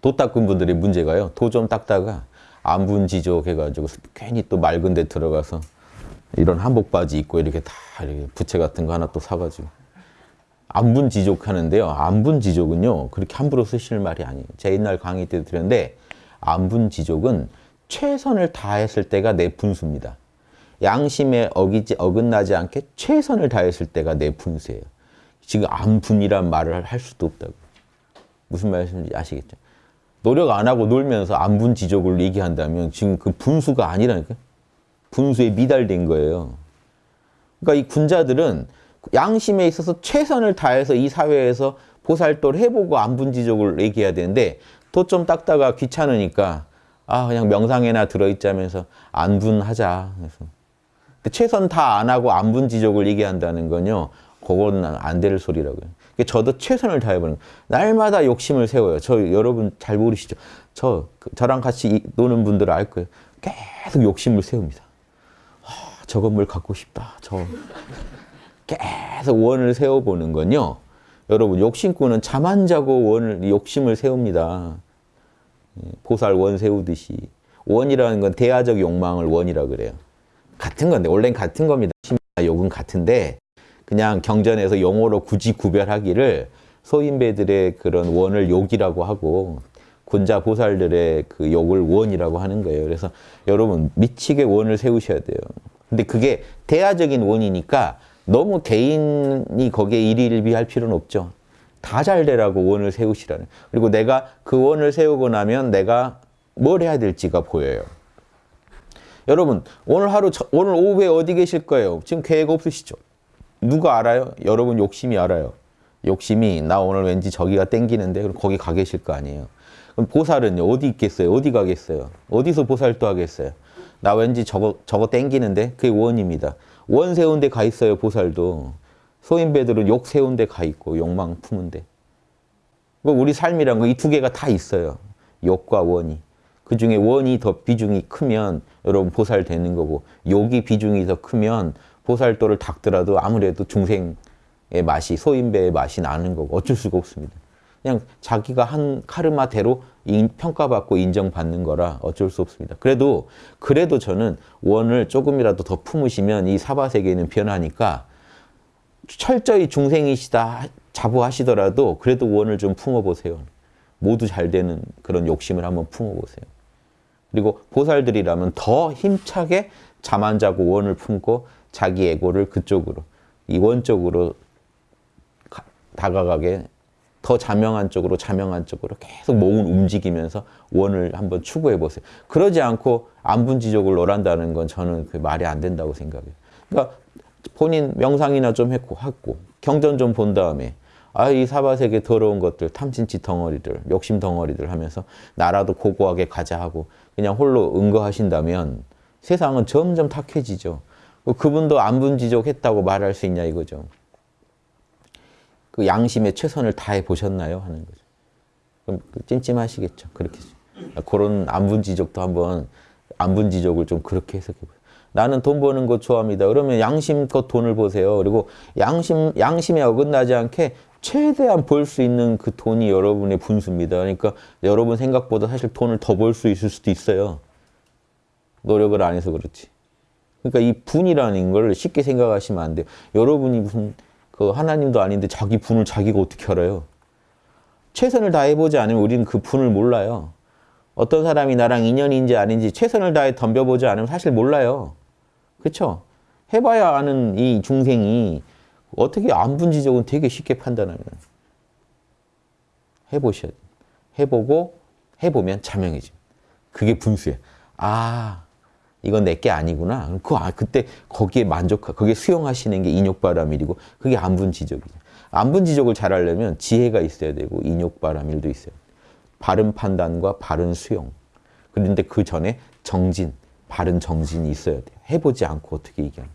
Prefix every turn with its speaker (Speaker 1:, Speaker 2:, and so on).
Speaker 1: 도 닦은 분들의 문제가요. 도 좀 닦다가 안분 지족 해가지고 괜히 또 맑은 데 들어가서 이런 한복 바지 입고 이렇게 다 이렇게 부채 같은 거 하나 또 사가지고 안분 지족 하는데요. 안분 지족은요 그렇게 함부로 쓰실 말이 아니에요. 제가 옛날 강의 때 드렸는데 안분 지족은 최선을 다했을 때가 내 분수입니다. 양심에 어기지 어긋나지 않게 최선을 다했을 때가 내 분수예요. 지금 안분이란 말을 할 수도 없다고. 무슨 말씀인지 아시겠죠? 노력 안 하고 놀면서 안분지족을 얘기한다면 지금 그 분수가 아니라니까 분수에 미달된 거예요. 그러니까 이 군자들은 양심에 있어서 최선을 다해서 이 사회에서 보살도를 해보고 안분지족을 얘기해야 되는데 또 좀 닦다가 귀찮으니까 아 그냥 명상에나 들어있자면서 안분하자. 그래서 최선 다 안 하고 안분지족을 얘기한다는 건요. 그거는 안 될 소리라고요. 저도 최선을 다해보는 날마다 욕심을 세워요. 저 여러분 잘 모르시죠? 저 저랑 같이 노는 분들은 알 거예요. 계속 욕심을 세웁니다. 아, 저 건물 갖고 싶다. 저 계속 원을 세워보는 건요. 여러분 욕심꾼은 잠 안 자고 원을 욕심을 세웁니다. 예, 보살 원 세우듯이 원이라는 건 대화적 욕망을 원이라 그래요. 같은 건데 원래는 같은 겁니다. 욕은 같은데 그냥 경전에서 용어로 굳이 구별하기를 소인배들의 그런 원을 욕이라고 하고 군자 보살들의 그 욕을 원이라고 하는 거예요. 그래서 여러분 미치게 원을 세우셔야 돼요. 근데 그게 대화적인 원이니까 너무 개인이 거기에 일일비할 필요는 없죠. 다 잘 되라고 원을 세우시라는. 그리고 내가 그 원을 세우고 나면 내가 뭘 해야 될지가 보여요. 여러분 오늘 하루 오늘 오후에 어디 계실 거예요? 지금 계획 없으시죠? 누가 알아요? 여러분 욕심이 알아요. 욕심이 나 오늘 왠지 저기가 땡기는데 그럼 거기 가 계실 거 아니에요. 그럼 보살은요 어디 있겠어요? 어디 가겠어요? 어디서 보살도 하겠어요? 나 왠지 저거 저거 땡기는데 그게 원입니다. 원 세운 데가 있어요 보살도. 소인배들은 욕 세운 데가 있고 욕망 품은 데. 우리 삶이란 거 이 두 개가 다 있어요. 욕과 원이. 그 중에 원이 더 비중이 크면 여러분 보살 되는 거고 욕이 비중이 더 크면 보살도를 닦더라도 아무래도 중생의 맛이 소인배의 맛이 나는 거고 어쩔 수가 없습니다. 그냥 자기가 한 카르마대로 평가받고 인정받는 거라 어쩔 수 없습니다. 그래도 그래도 저는 원을 조금이라도 더 품으시면 이 사바세계는 변하니까 철저히 중생이시다 자부하시더라도 그래도 원을 좀 품어보세요. 모두 잘 되는 그런 욕심을 한번 품어보세요. 그리고 보살들이라면 더 힘차게 잠 안 자고 원을 품고 자기 에고를 그쪽으로 이원적으로 다가가게 더 자명한 쪽으로 자명한 쪽으로 계속 몸을 움직이면서 원을 한번 추구해 보세요. 그러지 않고 안분지족을 노란다는 건 저는 그 말이 안 된다고 생각해요. 그러니까 본인 명상이나 좀 했고 하고 경전 좀 본 다음에 아 이 사바세계 더러운 것들 탐진치 덩어리들 욕심 덩어리들 하면서 나라도 고고하게 가자 하고 그냥 홀로 응거하신다면 세상은 점점 탁해지죠. 그분도 안분지족했다고 말할 수 있냐 이거죠. 그 양심의 최선을 다해 보셨나요? 하는 거죠. 그럼 그 찜찜하시겠죠. 그렇게 그런 안분지족도 한번 안분지족을 좀 그렇게 해석해 보세요. 나는 돈 버는 거 좋아합니다. 그러면 양심껏 돈을 보세요. 그리고 양심 양심에 어긋나지 않게 최대한 벌 수 있는 그 돈이 여러분의 분수입니다. 그러니까 여러분 생각보다 사실 돈을 더 벌 수 있을 수도 있어요. 노력을 안 해서 그렇지. 그러니까 이 분이라는 걸 쉽게 생각하시면 안 돼요. 여러분이 무슨 그 하나님도 아닌데 자기 분을 자기가 어떻게 알아요? 최선을 다해보지 않으면 우리는 그 분을 몰라요. 어떤 사람이 나랑 인연인지 아닌지 최선을 다해 덤벼보지 않으면 사실 몰라요. 그렇죠? 해봐야 아는 이 중생이 어떻게 안분지적은 되게 쉽게 판단하면 해보셔야 돼요. 해보고 해보면 자명해지 그게 분수예요. 아 이건 내 게 아니구나. 그 아, 그때 거기에 만족하, 거기에 수용하시는 게 인욕바람일이고 그게 안분 지적이죠. 안분 지적을 잘 하려면 지혜가 있어야 되고 인욕바람일도 있어요. 바른 판단과 바른 수용. 그런데 그 전에 정진, 바른 정진이 있어야 돼요. 해보지 않고 어떻게 얘기하는